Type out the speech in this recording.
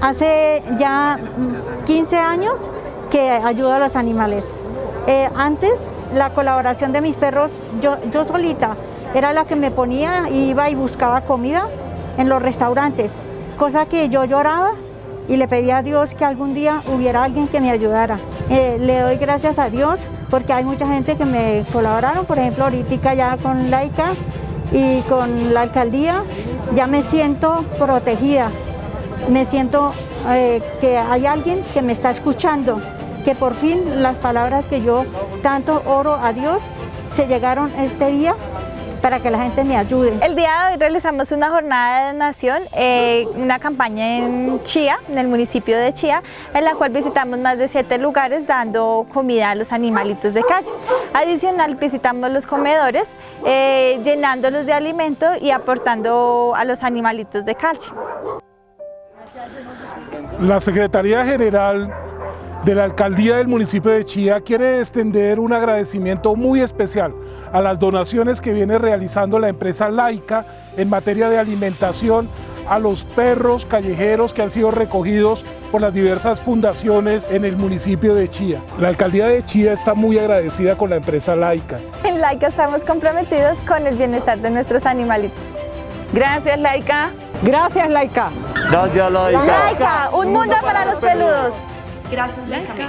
Hace ya 15 años que ayudo a los animales. Eh, antes, la colaboración de mis perros, yo, yo solita, era la que me ponía, iba y buscaba comida en los restaurantes, cosa que yo lloraba y le pedía a Dios que algún día hubiera alguien que me ayudara. Eh, le doy gracias a Dios porque hay mucha gente que me colaboraron, por ejemplo, ahorita ya con Laica y con la alcaldía, ya me siento protegida, me siento eh, que hay alguien que me está escuchando, que por fin las palabras que yo tanto oro a Dios se llegaron este día para que la gente me ayude. El día de hoy realizamos una jornada de donación, eh, una campaña en Chía, en el municipio de Chía, en la cual visitamos más de siete lugares dando comida a los animalitos de calle. Adicional visitamos los comedores, eh, llenándolos de alimento y aportando a los animalitos de calle. La Secretaría General de la Alcaldía del municipio de Chía quiere extender un agradecimiento muy especial a las donaciones que viene realizando la empresa Laica en materia de alimentación a los perros callejeros que han sido recogidos por las diversas fundaciones en el municipio de Chía. La alcaldía de Chía está muy agradecida con la empresa Laica. En Laica estamos comprometidos con el bienestar de nuestros animalitos. Gracias Laica. Gracias Laica. Gracias Laica. Laica, un mundo para los peludos. Gracias Laica.